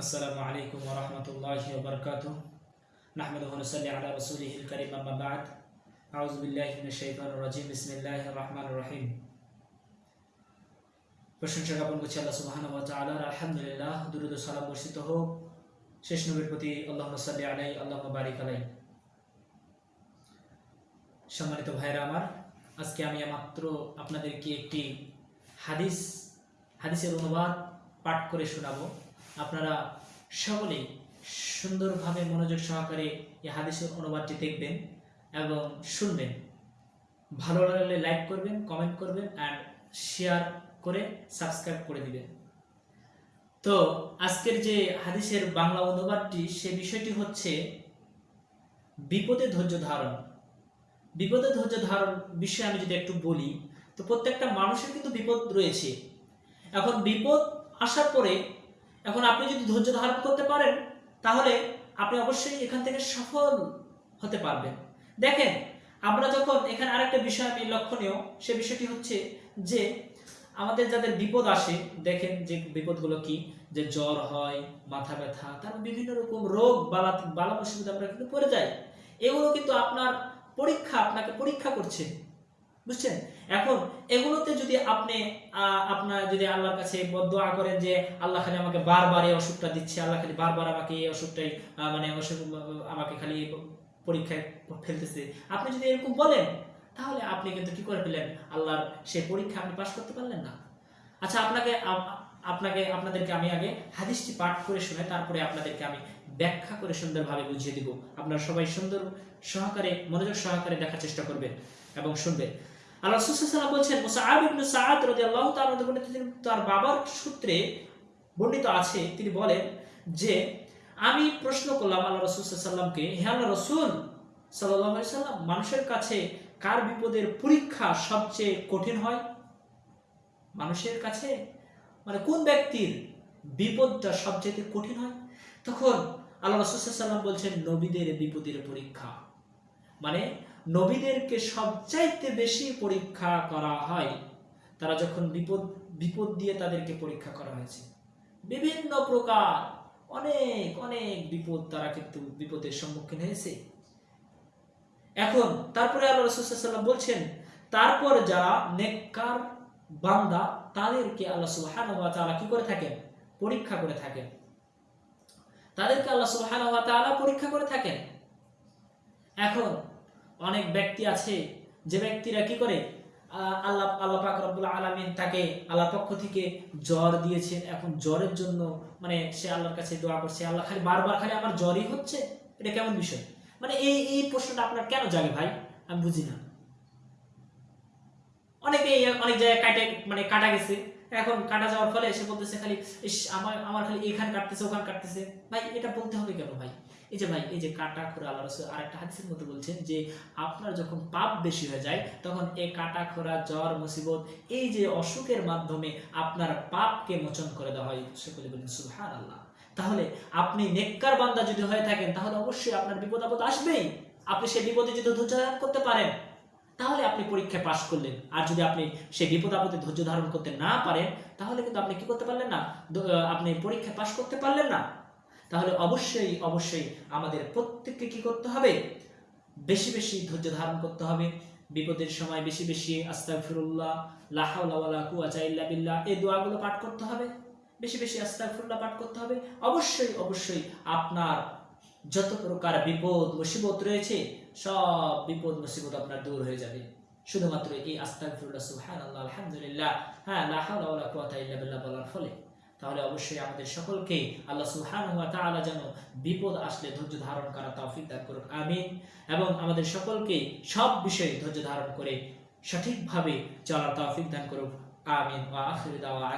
আসসালামু আলাইকুম রহমতুল্লাহ বরকাত নাহমদ হুসলি আলা করিম আহমাবাদ আউজবিল্লাহিমিনজিম বিসমিল্লাহ রহমান রহিম। প্রশংসা জ্ঞাপন করছি আল্লাহ সুবাহান আলহামদুলিল্লাহ, দুরুদ সালাম বর্ষিত হোক। শেষ নবীর প্রতি আল্লাহ সাল্লি আলাই আল্লাহ বারিক আলাই সম্মানিত ভাইরা আমার, আজকে আমি মাত্র আপনাদেরকে একটি হাদিস, হাদিসের অনুবাদ পাঠ করে শোনাবো। আপনারা সকলেই সুন্দরভাবে মনোযোগ সহকারে এই হাদিসের অনুবাদটি দেখবেন এবং শুনবেন। ভালো লাগলে লাইক করবেন কমেন্ট করবেন অ্যান্ড শেয়ার করে সাবস্ক্রাইব করে দিবেন। তো আজকের যে হাদিসের বাংলা অনুবাদটি, সে বিষয়টি হচ্ছে বিপদে ধৈর্য ধারণ। বিপদে ধৈর্য ধারণ বিষয়ে আমি যদি একটু বলি, তো প্রত্যেকটা মানুষের কিন্তু বিপদ রয়েছে। এখন বিপদ আসার পরে এখন আপনি যদি ধৈর্য ধারণ করতে পারেন, তাহলে আপনি অবশ্যই এখান থেকে সফল হতে পারবেন। দেখেন, আমরা যখন এখানে আরেকটা বিষয় আমি লক্ষণীয়, সে বিষয়টি হচ্ছে যে আমাদের যাদের বিপদ আসে, দেখেন যে বিপদগুলো কি? যে জ্বর হয়, মাথা ব্যথা, তারপর বিভিন্ন রকম রোগ, বালা বালা মুসিবত আমরা কিন্তু পড়ে যাই, এগুলো কিন্তু আপনার পরীক্ষা, আপনাকে পরীক্ষা করছে। বুঝছেন? এখন এগুলোতে যদি আপনি আপনার যদি আল্লাহর কাছে দোয়া করেন যে আল্লাহ খালি আমাকে বারবার এই অসুখটা দিচ্ছে, আল্লাহ খালি বারবার আমাকে এই অসুখটাই মানে অসুখ আমাকে খালি পরীক্ষায় ফেলতেছে। আপনি যদি এরকম বলেন, তাহলে আপনি কিন্তু কি করে পেলেন আল্লাহর সেই পরীক্ষা আপনি পাশ করতে পারলেন না। আচ্ছা আপনাকে আপনাকে, আপনাদেরকে আমি আগে হাদিসটি পাঠ করে শুনে তারপরে আপনাদেরকে আমি ব্যাখ্যা করে সুন্দরভাবে বুঝিয়ে দিব। আপনারা সবাই সুন্দর সহকারে, মনোযোগ সহকারে দেখার চেষ্টা করবেন এবং শুনবেন। আল্লাহ বলছেন, মুসআব ইবনে তাআলা বর্ণিত তিনি তার বাবার সূত্রে বর্ণিত আছে, তিনি বলেন যে, আমি প্রশ্ন করলাম আল্লাহ রাসূল আল্লাহ সাল্লাম মানুষের কাছে কার বিপদের পরীক্ষা সবচেয়ে কঠিন হয়? মানুষের কাছে? মানে কোন ব্যক্তির বিপদটা সবচেয়ে কঠিন হয়? তখন আল্লাহ রাসূল সাল্লাম বলছেন, নবীদের বিপদের পরীক্ষা। মানে নবীদেরকে সবচাইতে বেশি পরীক্ষা করা হয়, তারা যখন বিপদ বিপদ দিয়ে তাদেরকে পরীক্ষা করা হয়েছে। বিভিন্ন প্রকার, অনেক অনেক বিপদ তারা কিন্তু বিপদের সম্মুখীন হয়েছে। এখন, তারপরে আল্লাহ রসুল্লাম বলছেন, তারপর যারা নেককার বান্দা, তাদেরকে আল্লাহ সুবহানাহু ওয়া কি করে থাকেন? পরীক্ষা করে থাকেন। তাদেরকে আল্লাহ সুবহানাহু ওয়া পরীক্ষা করে থাকেন। এখন অনেক ব্যক্তি আছে, যে ব্যক্তিরা কি করে? আল্লাহ আল্লাহ পাক রব্বুল আলামিন তাকে আল্লাহ পক্ষ থেকে জ্বর দিয়েছেন। এখন জ্বরের জন্য মানে সে আল্লাহর কাছে দোয়া করছে। আল্লাহ খালি বারবার খালি আমার জ্বরই হচ্ছে? এটা কেমন বিষয়? মানে এই এই প্রশ্নটা আপনার কেন জাগে ভাই? আমি বুঝি না। অনেকে অনেক জায়গায় কাটে মানে কাটা গেছে। এখন কাটা যাওয়ার ফলে সে বলতেছে খালি আমার আমার খালি এখান কাটতেছে, ওখান কাটতেছে। ভাই, এটা বলতে হবে কেন ভাই? এই যে ভাই, এই যে কাটা খোরা আল্লাহ রসুল আর একটা হাদিসের মধ্যে বলছেন যে, আপনার যখন পাপ বেশি হয়ে যায়, তখন এই কাটা খোরা জ্বর, মুসিবত, এই যে অসুখের মাধ্যমে আপনার পাপকে মোচন করে দেওয়া হয় সকলে বলেন সুহান আল্লাহ তাহলে আপনি নেককার বান্দা যদি হয়ে থাকেন, তাহলে অবশ্যই আপনার বিপদ আপদ আসবেই। আপনি সেই বিপদে যদি ধৈর্য করতে পারেন। তাহলে আপনি পরীক্ষায় পাশ করলেন। আর যদি আপনি সেই বিপদ আপদে ধৈর্য ধারণ করতে না পারেন, তাহলে কিন্তু আপনি কি করতে পারলেন না? আপনি পরীক্ষায় পাশ করতে পারলেন না? তাহলে অবশ্যই অবশ্যই আমাদের প্রত্যেককে কি করতে হবে? বেশি বেশি ধৈর্য ধারণ করতে হবে। বিপদের সময় বেশি বেশি আস্তাগফিরুল্লাহ, লা হাওলা ওয়ালা কুওয়াতা ইল্লা বিল্লাহ, এই দোয়াগুলো পাঠ করতে হবে। বেশি বেশি আস্তাগফিরুল্লাহ পাঠ করতে হবে। অবশ্যই অবশ্যই আপনার যত প্রকার বিপদ, মুসিবত রয়েছে, সব বিপদ, মুসিবত আপনার দূর হয়ে যাবে। শুধুমাত্র এই আস্তাগফিরুল্লাহ, সুবহানাল্লাহ, আলহামদুলিল্লাহ হ্যাঁ লা হাওলা ওয়ালা কুওয়াতা ইল্লা বিল্লাহ বলার ফলে। তাহলে অবশ্যই আমাদের সকলকে আল্লাহ সুবহানাহু ওয়া তাআলা যেন বিপদ আসলে ধৈর্য ধারণ করা তৌফিক দান করুন আমিন। এবং আমাদের সকলকে সব বিষয়ে ধৈর্য ধারণ করে সঠিকভাবে চলার তৌফিক দান করুন আমিন। ওয়া আখিরু দাওয়ানা